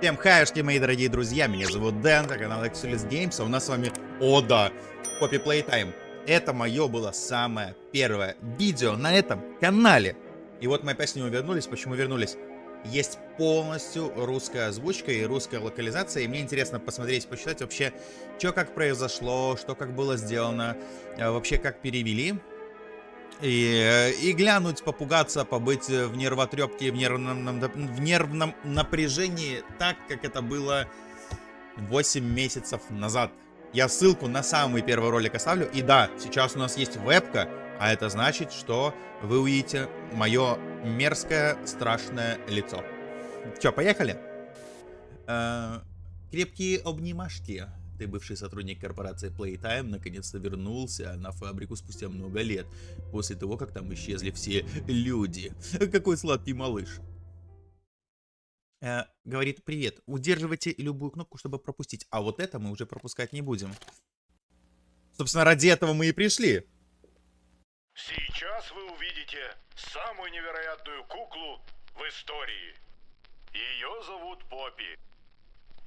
Всем хайшки, мои дорогие друзья, меня зовут Дэн, это канал Exulis Games, а у нас с вами, о да, Poppy Playtime. Это мое было самое первое видео на этом канале. И вот мы опять с него вернулись, почему вернулись? Есть полностью русская озвучка и русская локализация, и мне интересно посмотреть, почитать вообще, что как произошло, что как было сделано, э, вообще как перевели. И, и глянуть, попугаться, побыть в нервотрепке, в нервном, в нервном напряжении, так, как это было 8 месяцев назад. Я ссылку на самый первый ролик оставлю. И да, сейчас у нас есть вебка, а это значит, что вы увидите мое мерзкое, страшное лицо. Че, поехали? Э, крепкие обнимашки. Ты, бывший сотрудник корпорации Playtime, наконец-то вернулся на фабрику спустя много лет, после того, как там исчезли все люди. Какой сладкий малыш. Э, говорит, привет, удерживайте любую кнопку, чтобы пропустить, а вот это мы уже пропускать не будем. Собственно, ради этого мы и пришли. Сейчас вы увидите самую невероятную куклу в истории. Ее зовут Поппи.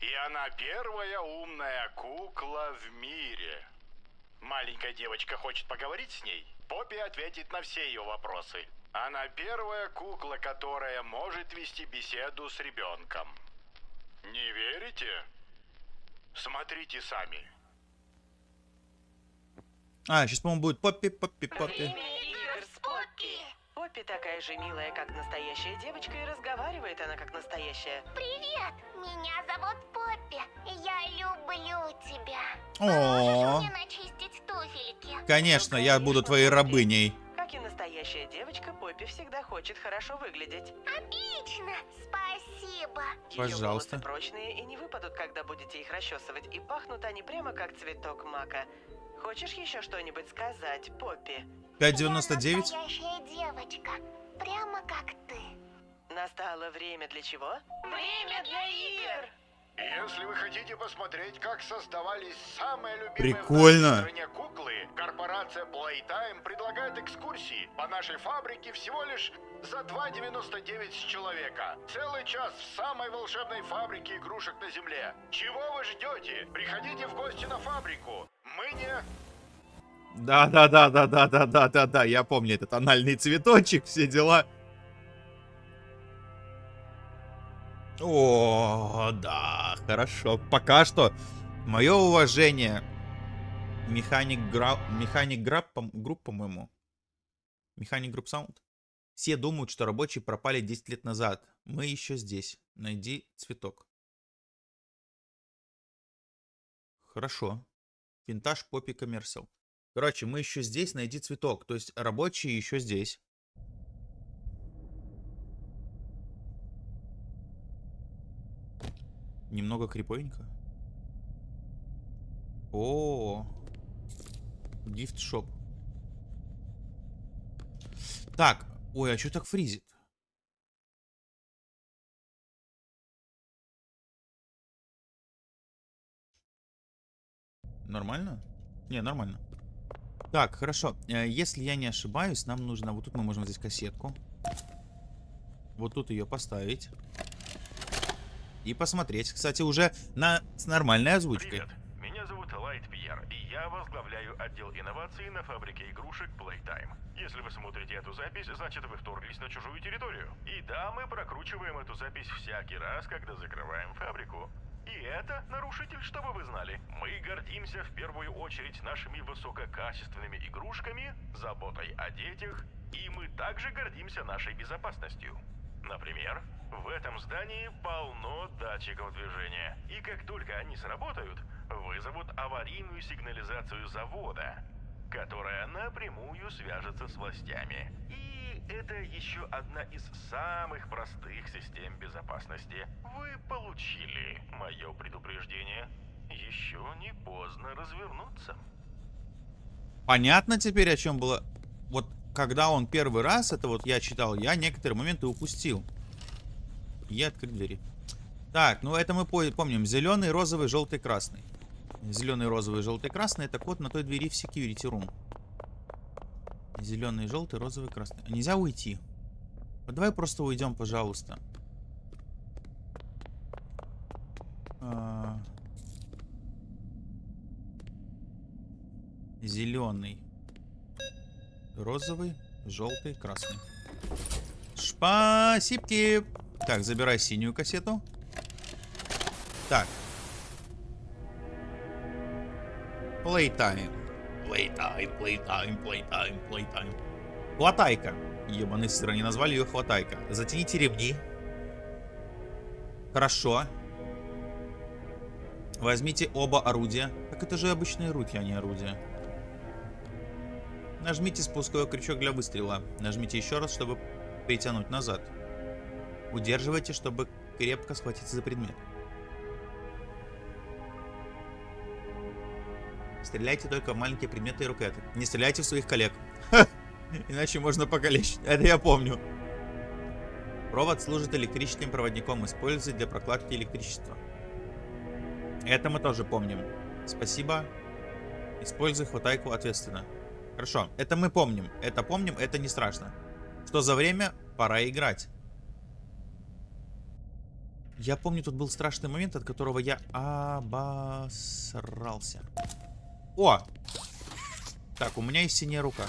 И она первая умная кукла в мире. Маленькая девочка хочет поговорить с ней. Поппи ответит на все ее вопросы. Она первая кукла, которая может вести беседу с ребенком. Не верите? Смотрите сами. А, сейчас, по-моему, будет Поппи, Поппи, Поппи. Время. Поппи такая же милая, как настоящая девочка, и разговаривает она как настоящая. Привет! Меня зовут Поппи. Я люблю тебя. О. Можешь мне начистить туфельки? Конечно, я буду твоей рабыней. Как и настоящая девочка, Поппи всегда хочет хорошо выглядеть. Отлично! Спасибо. Пожалуйста. волосы прочные и не выпадут, когда будете их расчесывать, и пахнут они прямо как цветок мака. Хочешь еще что-нибудь сказать, Поппи? 5.99. Я настоящая девочка. Прямо как ты. Настало время для чего? Время для игр! Если вы хотите посмотреть, как создавались самые любимые Прикольно. в стране куклы, корпорация Playtime предлагает экскурсии по нашей фабрике всего лишь за 2,99 с человека. Целый час в самой волшебной фабрике игрушек на Земле. Чего вы ждете? Приходите в гости на фабрику. Мы не... Да, да, да, да, да, да, да, да, да. Я помню этот анальный цветочек, все дела. О, да, хорошо. Пока что мое уважение. Механик Гра... Механик Граб, групп, по-моему. Mechanic Group Sound. Все думают, что рабочие пропали 10 лет назад. Мы еще здесь. Найди цветок. Хорошо. Vintage Poppy Commercial. Короче, мы еще здесь, найди цветок. То есть рабочие еще здесь. Немного криповенько. О, гифт шоп. Так, ой, а что так фризит? Нормально? Не, нормально. Так, хорошо. Э, Если я не ошибаюсь, нам нужно... Вот тут мы можем здесь кассетку. Вот тут ее поставить. И посмотреть. Кстати, уже на... с нормальной озвучкой. Привет, меня зовут Лайт Пьер, и я возглавляю отдел инноваций на фабрике игрушек Playtime. Если вы смотрите эту запись, значит вы вторглись на чужую территорию. И да, мы прокручиваем эту запись всякий раз, когда закрываем фабрику. И это нарушитель, чтобы вы знали. Мы гордимся в первую очередь нашими высококачественными игрушками, заботой о детях, и мы также гордимся нашей безопасностью. Например, в этом здании полно датчиков движения, и как только они сработают, вызовут аварийную сигнализацию завода, которая напрямую свяжется с властями. И это еще одна из самых простых систем безопасности. Вы получили мое предупреждение. Еще не поздно развернуться. Понятно теперь, о чем было... Вот когда он первый раз, это вот я читал, я некоторые моменты упустил. И открыть двери. Так, ну это мы по- помним. Зеленый, розовый, желтый, красный. Зеленый, розовый, желтый, красный. Это код на той двери в security room. Зеленый, желтый, розовый, красный. Нельзя уйти. Вот давай просто уйдем, пожалуйста. А. Зеленый. Розовый, желтый, красный. Спасибо. Так, забирай синюю кассету. Так. Playtime. Playtime, playtime, playtime, playtime. Хватайка. Ебаный сыр, они назвали ее хватайка. Затяните ремни. Хорошо. Возьмите оба орудия. Так это же обычные руки, а не орудия. Нажмите спусковой крючок для выстрела. Нажмите еще раз, чтобы притянуть назад. Удерживайте, чтобы крепко схватиться за предмет. Стреляйте только в маленькие предметы и рукоятки. Не стреляйте в своих коллег. Иначе можно покалечить. Это я помню. Провод служит электрическим проводником. Используется для прокладки электричества. Это мы тоже помним. Спасибо. Используй хватайку ответственно. Хорошо, это мы помним. Это помним, это не страшно. Что за время? Пора играть. Я помню, тут был страшный момент, от которого я обосрался. О! Так, у меня есть синяя рука.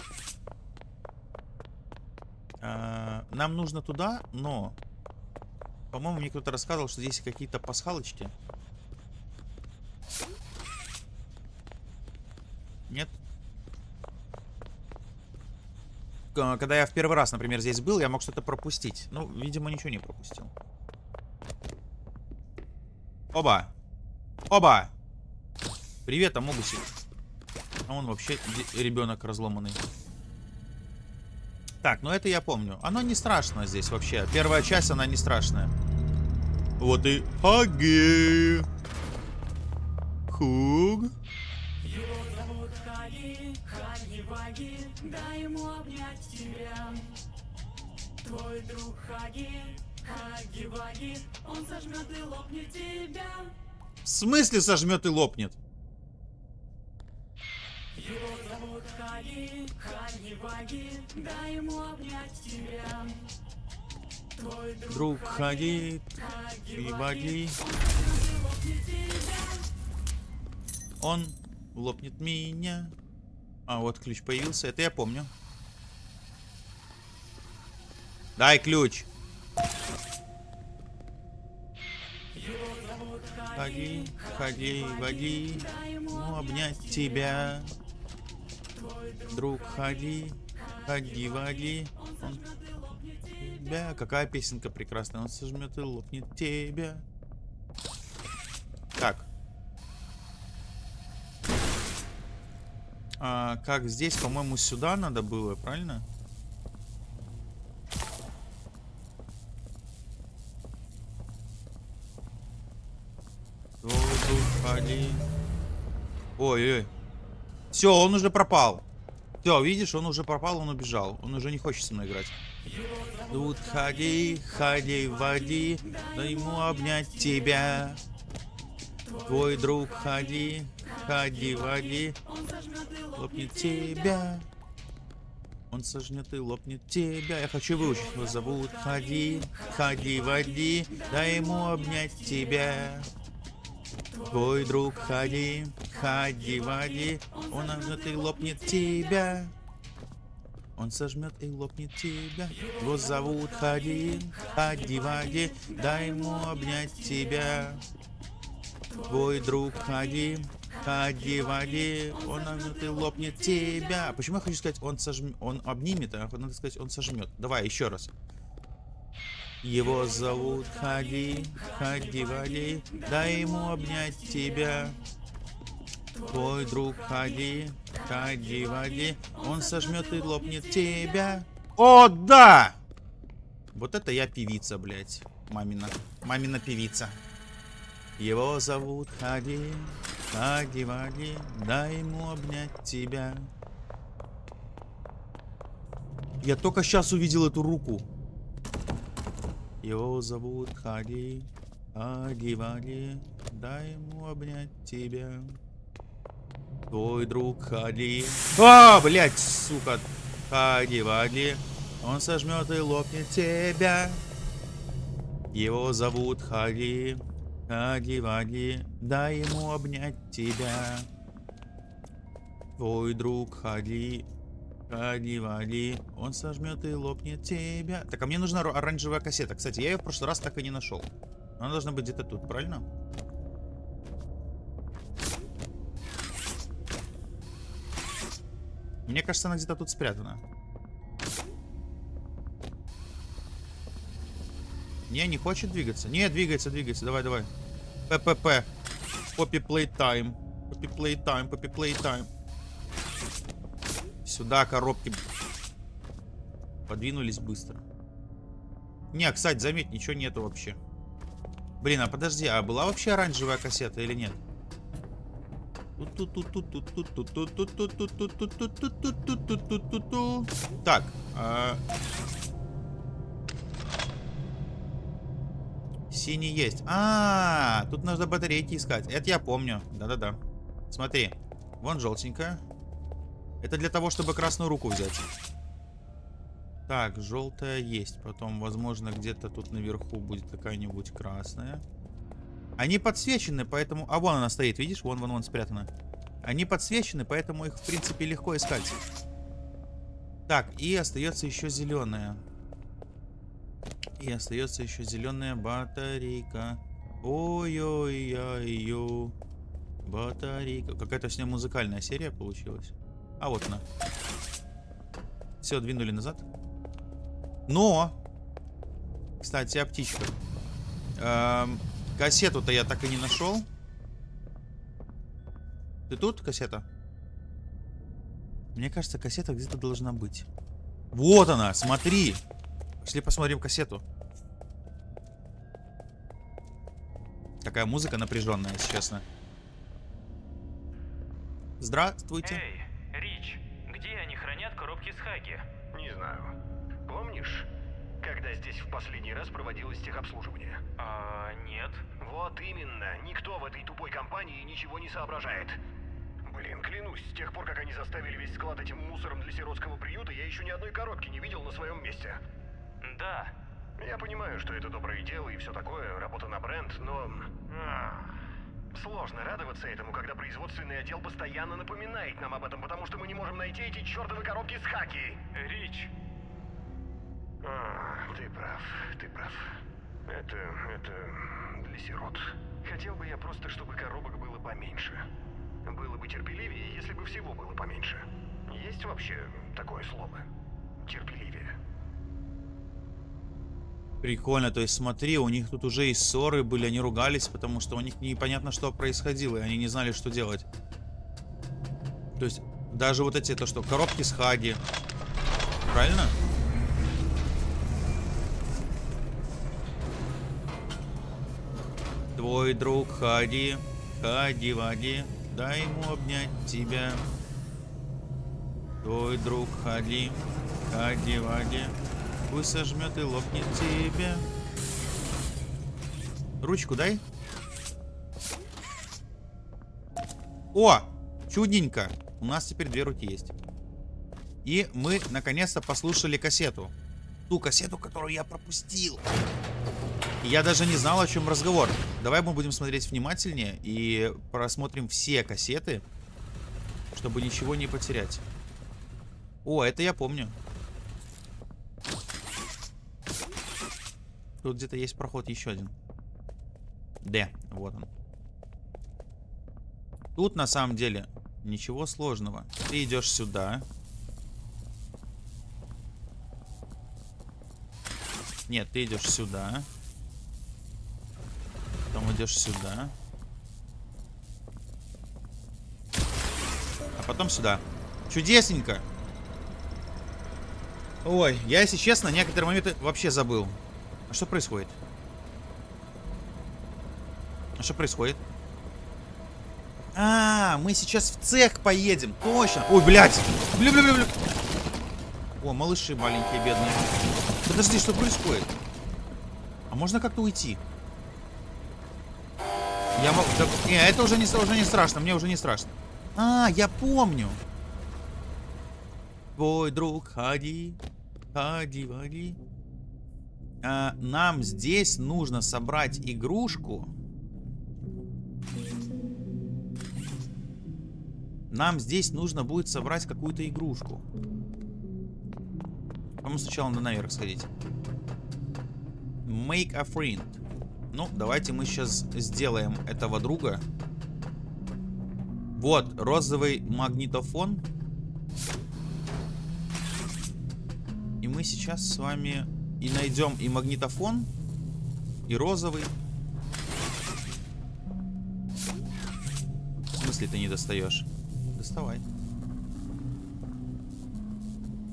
А, нам нужно туда, но... По-моему, мне кто-то рассказывал, что здесь какие-то пасхалочки. Нет? Когда я в первый раз, например, здесь был, я мог что-то пропустить. Ну, видимо, ничего не пропустил. Оба! Оба! Привет, Амогусик. А он вообще ребенок разломанный. Так, ну это я помню. Оно не страшно здесь вообще. Первая часть, она не страшная. Вот и Хаги. Хуг. Хаги, дай ему обнять тебя. Твой друг Хаги, Хаги Ваги, он сожмет и лопнет тебя. В смысле сожмет и лопнет? Его зовут Хаги, Хаги Ваги, дай ему обнять тебя. Твой друг, Друг Хаги Хаги и Ваги, Ваги. лопнет тебя. Он лопнет меня. А, вот ключ появился. Это я помню. Дай ключ. Ходи, ходи, води. Ну, обнять тебя. Друг, ходи. Ходи, води. Он тебя. Какая песенка прекрасная. Он сожмет и лопнет тебя. Так. А, как здесь, по-моему, сюда надо было, правильно? Воду, ходи. Ой-ой. Все, он уже пропал. Все, видишь, он уже пропал, он убежал. Он уже не хочет со мной играть. Тут ходи, ходи, води, да ему обнять тебя. Твой друг ходи, ходи, води, лопнет тебя. Он сожнет и лопнет тебя. Я хочу выучить. Его зовут Ходи, ходи, води, дай ему обнять тебя. Твой друг ходи, ходи, води, он сожмет и лопнет тебя. Он сожмет и лопнет тебя. Его зовут Ходи, ходи, води, дай ему обнять тебя. Твой друг ходи, ходи, води, он сожмет и лопнет тебя. Почему я хочу сказать, он сожмет, он обнимет, а надо сказать, он сожмет. Давай еще раз. Его зовут Ходи, ходи, води, дай ему обнять тебя. Твой друг ходи, ходи, води, он сожмет и лопнет тебя. О, да! Вот это я певица, блядь. Мамина. Мамина певица. Его зовут Ходи, ходи, води, дай ему обнять тебя. Я только сейчас увидел эту руку. Его зовут Ходи, ходи, води, дай ему обнять тебя. Твой друг Ходи. А, блядь, сука. Ходи, води, он сожмет и лопнет тебя. Его зовут Ходи, ходи, води, дай ему обнять тебя. Твой друг, ходи, ходи, води. Он сожмет и лопнет тебя. Так, а мне нужна оранжевая кассета. Кстати, я ее в прошлый раз так и не нашел. Она должна быть где-то тут, правильно? Мне кажется, она где-то тут спрятана. Не, не хочет двигаться. Не, двигается, двигается. Давай, давай. ППП. Поппи Playtime. Поппи Playtime, Поппи Playtime. Сюда коробки подвинулись быстро. Не, кстати, заметь, ничего нету вообще. Блин, а подожди, а была вообще оранжевая кассета или нет? Так. Синий есть. А, тут нужно батарейки искать. Это я помню. Да-да-да. Смотри. Вон желтенькая. Это для того, чтобы красную руку взять. Так, желтая есть. Потом, возможно, где-то тут наверху будет какая-нибудь красная. Они подсвечены, поэтому... А, вон она стоит, видишь? Вон, вон, вон спрятана. Они подсвечены, поэтому их, в принципе, легко искать. Так, и остается еще зеленая. И остается еще зеленая батарейка. Ой-ой-ой-ой. Батарейка. Какая-то с ней музыкальная серия получилась. А вот она. Все, двинули назад. Но! Кстати, о птичках. Эм, кассету-то я так и не нашел. Ты тут, кассета? Мне кажется, кассета где-то должна быть. Вот она, смотри! Пошли посмотрим кассету. Такая музыка напряженная, если честно. Здравствуйте. Эй, Рич, где они хранят коробки с Хаги? Не знаю. Помнишь, когда здесь в последний раз проводилось техобслуживание? А, нет. Вот именно. Никто в этой тупой компании ничего не соображает. Блин, клянусь, с тех пор, как они заставили весь склад этим мусором для сиротского приюта, я еще ни одной коробки не видел на своем месте. Да. Я понимаю, что это доброе дело и все такое, работа на бренд, но... ах, Сложно радоваться этому, когда производственный отдел постоянно напоминает нам об этом, потому что мы не можем найти эти чертовы коробки с хаки. Рич, А, ты прав, ты прав. Это, это для сирот. Хотел бы я просто, чтобы коробок было поменьше. Было бы терпеливее, если бы всего было поменьше. Есть вообще такое слово? Терпеливее. Прикольно, то есть смотри, у них тут уже и ссоры были, они ругались, потому что у них непонятно, что происходило, и они не знали, что делать. То есть даже вот эти, то что, коробки с Хаги. Правильно? Твой друг Хади, Хади Вади, дай ему обнять тебя. Твой друг Хади, Хади Вади, пусть сожмет и лопнет тебя. Ручку дай. О! Чудненько. У нас теперь две руки есть. И мы наконец-то послушали кассету. Ту кассету, которую я пропустил. Я даже не знал, о чем разговор. Давай мы будем смотреть внимательнее и просмотрим все кассеты, чтобы ничего не потерять. О, это я помню. Тут где-то есть проход еще один. Д, вот он. Тут на самом деле ничего сложного. Ты идешь сюда. Нет, ты идешь сюда. Потом идешь сюда. А потом сюда. Чудесненько. Ой, я, если честно, некоторые моменты вообще забыл. А что происходит? А что происходит? А, мы сейчас в цех поедем. Точно. Ой, блядь. Бля, бля, бля, бля. О, малыши маленькие, бедные. Подожди, что происходит? А можно как-то уйти? Я могу... Да, не, это уже не, уже не страшно. Мне уже не страшно. А, я помню. Твой друг, ходи. Ходи, ходи. А, нам здесь нужно собрать игрушку. нам здесь нужно будет собрать какую-то игрушку. По-моему, сначала надо наверх сходить. Make a friend. Ну, давайте мы сейчас сделаем этого друга. Вот, розовый магнитофон. И мы сейчас с вами и найдем и магнитофон, и розовый. В смысле ты не достаешь? Доставай.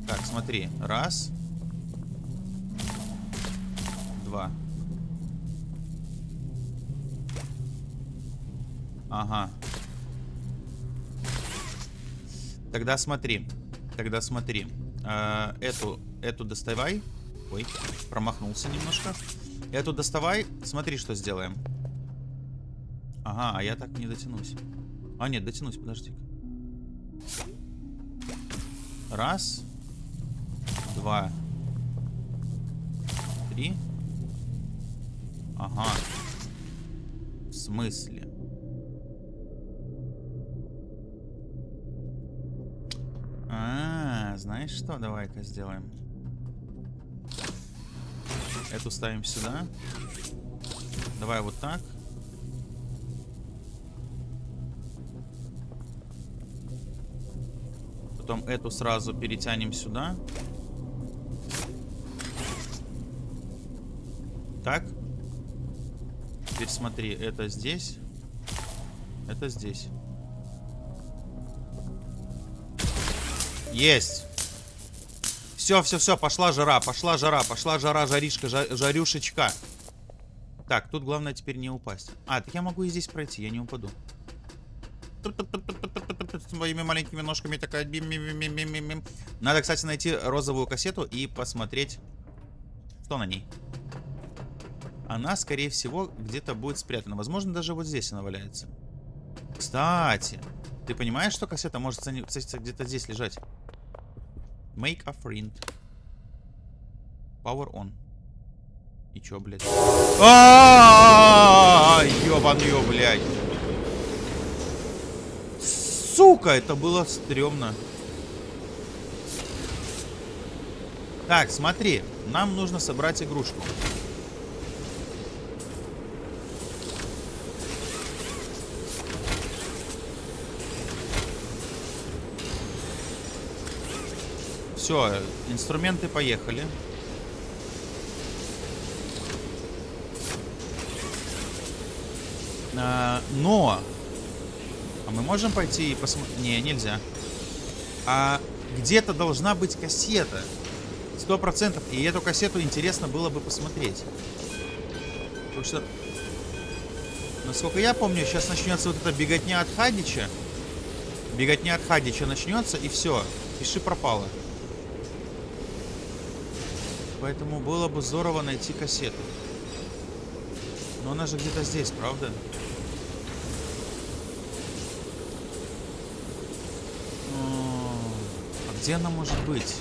Так, смотри. Раз. Два. Ага. Тогда смотри. Тогда смотри. Э, эту, эту доставай. Ой, промахнулся немножко. Эту доставай. Смотри, что сделаем. Ага, а я так не дотянусь. А, нет, дотянусь, подожди. Раз. Два. Три. Ага. В смысле? Знаешь что? Давай-ка сделаем. Эту ставим сюда. Давай вот так. Потом эту сразу перетянем сюда. Так. Теперь смотри, это здесь. Это здесь. Есть. Все, все, все, пошла жара, пошла жара, пошла жара, жаришка, жа жарюшечка. Так, тут главное теперь не упасть. А, так я могу и здесь пройти, я не упаду. Своими маленькими ножками такая... Надо, кстати, найти розовую кассету и посмотреть, что на ней. Она, скорее всего, где-то будет спрятана. Возможно, даже вот здесь она валяется. Кстати, ты понимаешь, что кассета может где-то здесь лежать? Make a friend. Power on. И чё, блядь? А, ёбаный, блядь. Сука, это было стрёмно. Так, смотри. Нам нужно собрать игрушку. Все, инструменты поехали. А, но... А мы можем пойти и посмотреть? Не, нельзя. А где-то должна быть кассета. Сто процентов. И эту кассету интересно было бы посмотреть. Потому что... Насколько я помню, сейчас начнется вот эта беготня от Хадича. Беготня от Хадича начнется, и все. Пиши пропало. Поэтому было бы здорово найти кассету. Но она же где-то здесь, правда? А где она может быть?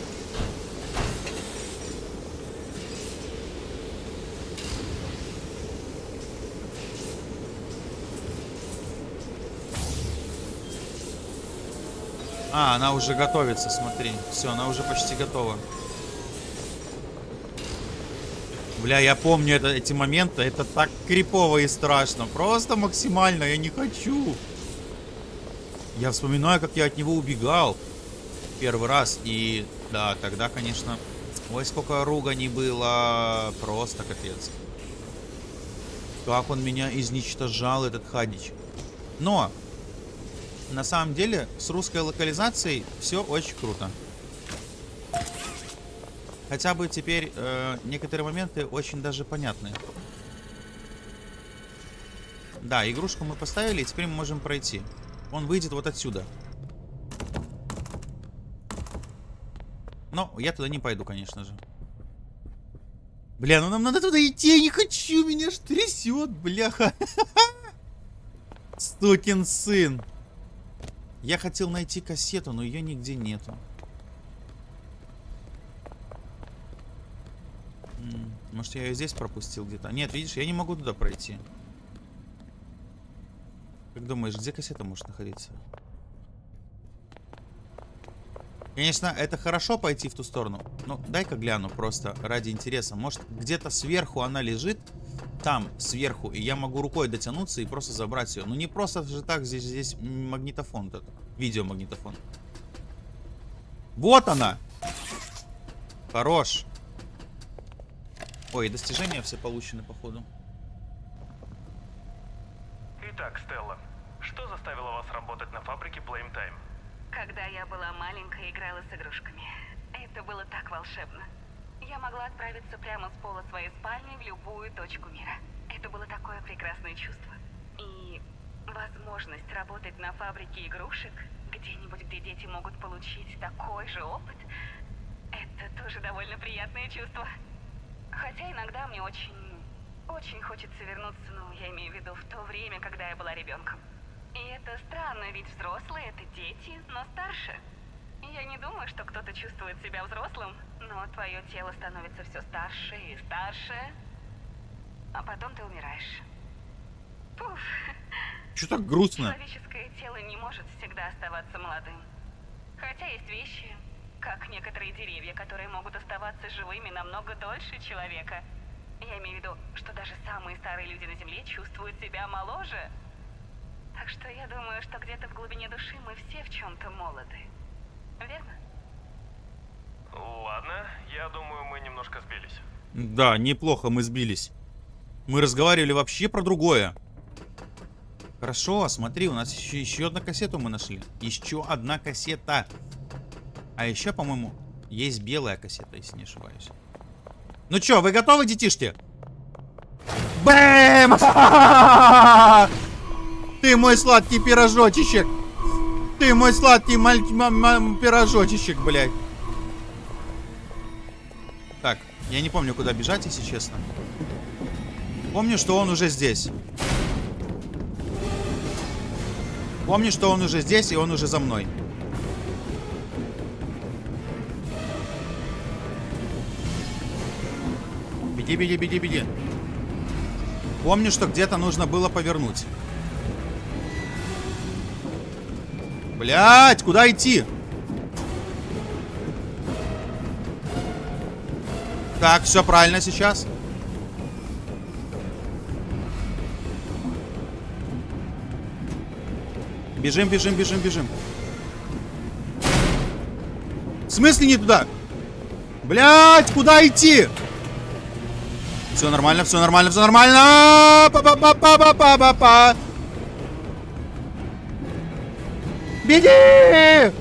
А, она уже готовится, смотри. Все, она уже почти готова. Бля, я помню это, эти моменты. Это так крипово и страшно. Просто максимально. Я не хочу. Я вспоминаю, как я от него убегал. Первый раз. И да, тогда, конечно... Ой, сколько ругани было. Просто капец. Как он меня изничтожал, этот Хадич. Но, на самом деле, с русской локализацией все очень круто. Хотя бы теперь э, некоторые моменты очень даже понятны. Да, игрушку мы поставили, и теперь мы можем пройти. Он выйдет вот отсюда. Но я туда не пойду, конечно же. Бля, ну нам надо туда идти, я не хочу, меня ж трясет, бляха. Стукин сын. Я хотел найти кассету, но ее нигде нету. Может, я ее здесь пропустил где-то? Нет, видишь, я не могу туда пройти. Как думаешь, где кассета может находиться? Конечно, это хорошо пойти в ту сторону. Ну, дай-ка гляну просто ради интереса. Может, где-то сверху она лежит? Там, сверху. И я могу рукой дотянуться и просто забрать ее. Ну, не просто же так. Здесь, здесь магнитофон. Этот, видеомагнитофон. Вот она! Хорош. Ой, достижения все получены, походу. Итак, Стелла, что заставило вас работать на фабрике Blame Time? Когда я была маленькая, играла с игрушками. Это было так волшебно. Я могла отправиться прямо с пола своей спальни в любую точку мира. Это было такое прекрасное чувство. И возможность работать на фабрике игрушек, где-нибудь, где дети могут получить такой же опыт, это тоже довольно приятное чувство. Хотя иногда мне очень, очень хочется вернуться, ну, я имею в виду в то время, когда я была ребенком. И это странно, ведь взрослые это дети, но старше. Я не думаю, что кто-то чувствует себя взрослым, но твое тело становится все старше и старше, а потом ты умираешь. Пуф. Че так грустно? Человеческое тело не может всегда оставаться молодым. Хотя есть вещи, как некоторые деревья, которые могут оставаться живыми намного дольше человека. Я имею в виду, что даже самые старые люди на Земле чувствуют себя моложе. Так что я думаю, что где-то в глубине души мы все в чем-то молоды. Верно? Ладно, я думаю, мы немножко сбились. Да, неплохо мы сбились. Мы разговаривали вообще про другое. Хорошо, смотри, у нас еще, еще одна кассету мы нашли. Еще одна кассета. А еще, по-моему, есть белая кассета, если не ошибаюсь. Ну что, вы готовы, детишки? Бэм! Ты мой сладкий пирожочек. Ты мой сладкий маль... пирожочек, блядь. Так, я не помню, куда бежать, если честно. Помню, что он уже здесь. Помню, что он уже здесь, и он уже за мной. Беги, беги, беги, беги. Помню, что где-то нужно было повернуть. Блять, куда идти? Так, все правильно сейчас. Бежим, бежим, бежим, бежим. В смысле не туда? Блять, куда идти? Все нормально, все нормально, все нормально. па па па па па па па па Беги!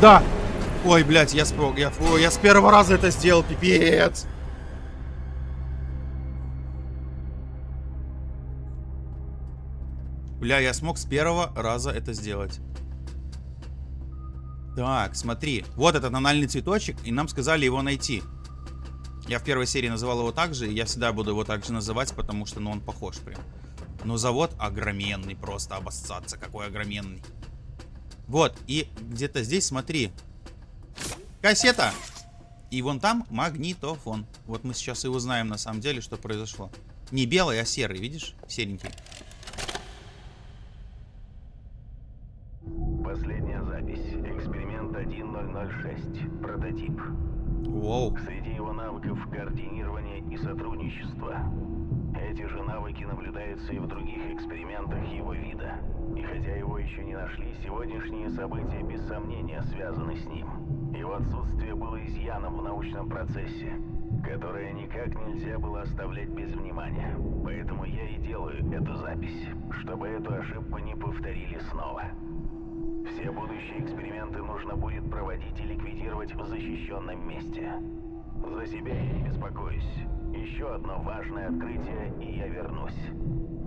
Да. Ой, блядь, я спрог, я, я с первого раза это сделал, пипец. Бля, я смог с первого раза это сделать. Так, смотри. Вот этот анальный цветочек, и нам сказали его найти. Я в первой серии называл его так же, и я всегда буду его так же называть, потому что, ну, он похож прям. Но завод огроменный, просто обоссаться, какой огроменный. Вот, и где-то здесь, смотри. Кассета! И вон там магнитофон. Вот мы сейчас и узнаем, на самом деле, что произошло. Не белый, а серый, видишь? Серенький. Последняя запись. Эксперимент 1006. Прототип. Воу. Среди его навыков координирование и сотрудничество. Эти же навыки наблюдаются и в других экспериментах его вида. И хотя его еще не нашли, сегодняшние события без сомнения связаны с ним. Его отсутствие было изъяном в научном процессе, которое никак нельзя было оставлять без внимания. Поэтому я и делаю эту запись, чтобы эту ошибку не повторили снова. Все будущие эксперименты нужно будет проводить и ликвидировать в защищенном месте. За себя я не беспокоюсь. Еще одно важное открытие, и я вернусь.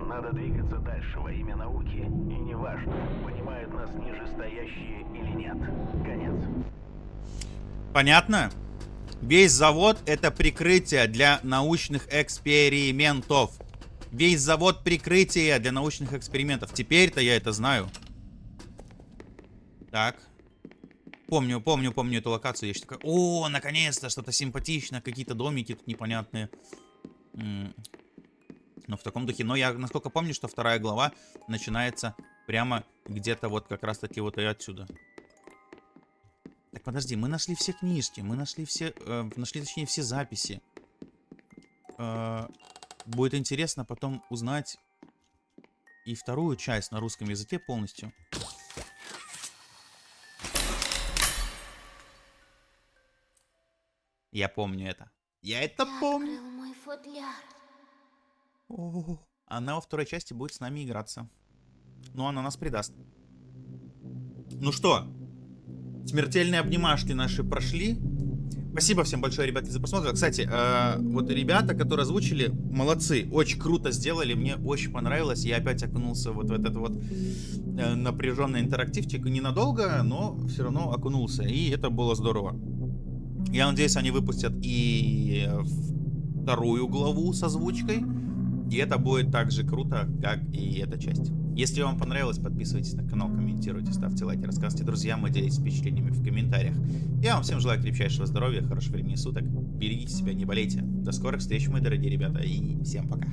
Надо двигаться дальше во имя науки, и неважно, понимают нас нижестоящие или нет. Конец. Понятно? Весь завод это прикрытие для научных экспериментов. Весь завод прикрытия для научных экспериментов. Теперь-то я это знаю. Так. Помню, помню, помню эту локацию. Я еще такой, о, наконец-то, что-то симпатичное, какие-то домики тут непонятные. Но в таком духе. Но я, насколько помню, что вторая глава начинается прямо где-то вот как раз-таки вот и отсюда. Так, подожди, мы нашли все книжки, мы нашли все, э, нашли, точнее, все записи. Э, будет интересно потом узнать и вторую часть на русском языке полностью. Я помню это. Я это Ты помню. мой футляр. О, Она во второй части будет с нами играться. Ну, она нас предаст. Ну что, смертельные обнимашки наши прошли. Спасибо всем большое, ребятки, за просмотр. Кстати, э, вот ребята, которые озвучили, молодцы. Очень круто сделали, мне очень понравилось. Я опять окунулся вот в этот вот э, напряженный интерактивчик. Ненадолго, но все равно окунулся. И это было здорово. Я надеюсь, они выпустят и э, вторую главу с озвучкой. И это будет так же круто, как и эта часть. Если вам понравилось, подписывайтесь на канал, комментируйте, ставьте лайки, рассказывайте друзьям и делитесь впечатлениями в комментариях. Я вам всем желаю крепчайшего здоровья, хорошего времени суток. Берегите себя, не болейте. До скорых встреч, мои дорогие ребята, и всем пока.